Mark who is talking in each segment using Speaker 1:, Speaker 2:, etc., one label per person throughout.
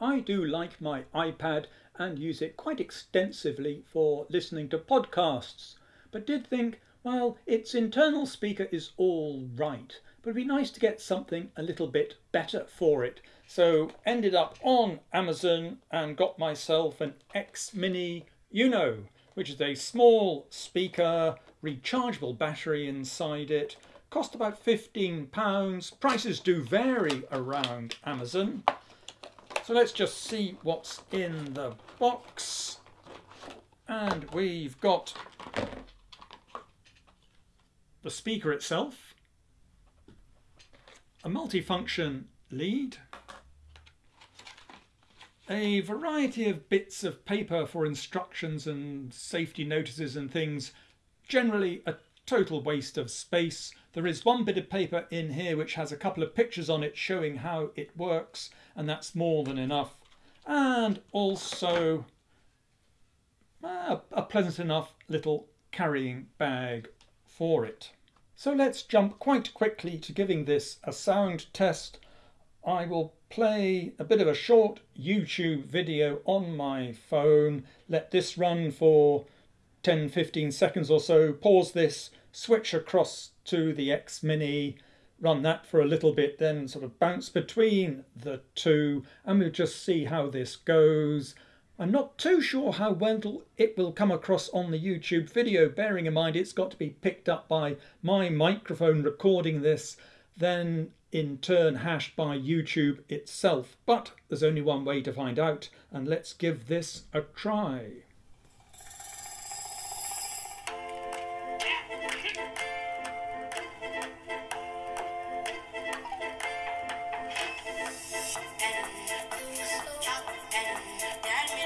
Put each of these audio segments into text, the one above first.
Speaker 1: I do like my iPad and use it quite extensively for listening to podcasts, but did think, well, its internal speaker is all right, but it'd be nice to get something a little bit better for it. So ended up on Amazon and got myself an X Mini Uno, which is a small speaker, rechargeable battery inside it. Cost about £15. Prices do vary around Amazon. So let's just see what's in the box. And we've got the speaker itself, a multifunction lead, a variety of bits of paper for instructions and safety notices and things, generally a total waste of space. There is one bit of paper in here which has a couple of pictures on it showing how it works and that's more than enough. And also uh, a pleasant enough little carrying bag for it. So let's jump quite quickly to giving this a sound test. I will play a bit of a short YouTube video on my phone, let this run for 10 15 seconds or so, pause this, switch across to the X Mini, run that for a little bit, then sort of bounce between the two, and we'll just see how this goes. I'm not too sure how well it will come across on the YouTube video, bearing in mind it's got to be picked up by my microphone recording this, then in turn hashed by YouTube itself. But there's only one way to find out, and let's give this a try.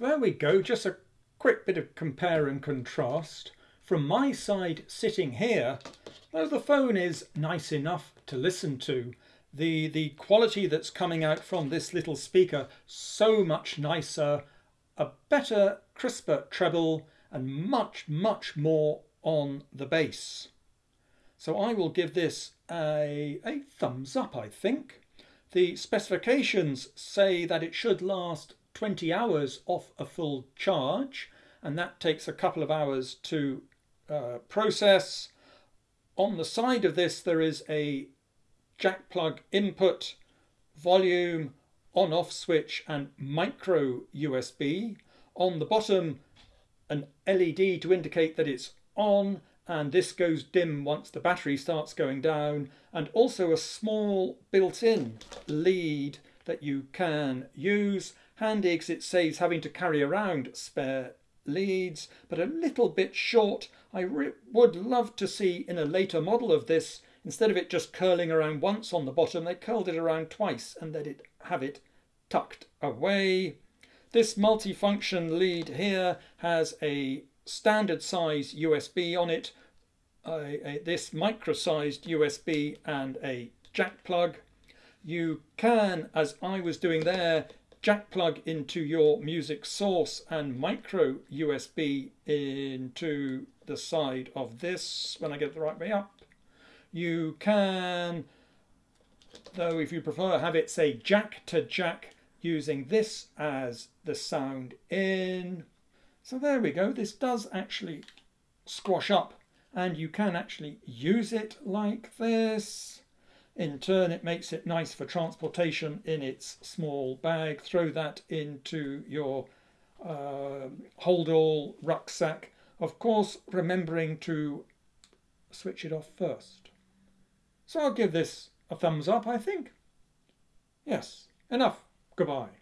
Speaker 1: there we go, just a quick bit of compare and contrast. From my side sitting here, though the phone is nice enough to listen to, the, the quality that's coming out from this little speaker, so much nicer, a better, crisper treble, and much, much more on the bass. So I will give this a, a thumbs up, I think. The specifications say that it should last 20 hours off a full charge, and that takes a couple of hours to uh, process. On the side of this, there is a jack plug input, volume, on off switch, and micro USB. On the bottom, an LED to indicate that it's on, and this goes dim once the battery starts going down, and also a small built in lead that you can use Handy because it saves having to carry around spare leads, but a little bit short. I would love to see in a later model of this, instead of it just curling around once on the bottom, they curled it around twice and let it have it tucked away. This multifunction lead here has a standard size USB on it, a, a, this micro-sized USB and a jack plug. You can, as I was doing there, jack plug into your music source and micro USB into the side of this when I get the right way up. You can, though if you prefer, have it say jack to jack using this as the sound in. So there we go. This does actually squash up and you can actually use it like this. In turn, it makes it nice for transportation in its small bag. Throw that into your uh, hold all rucksack. Of course, remembering to switch it off first. So I'll give this a thumbs up, I think. Yes, enough. Goodbye.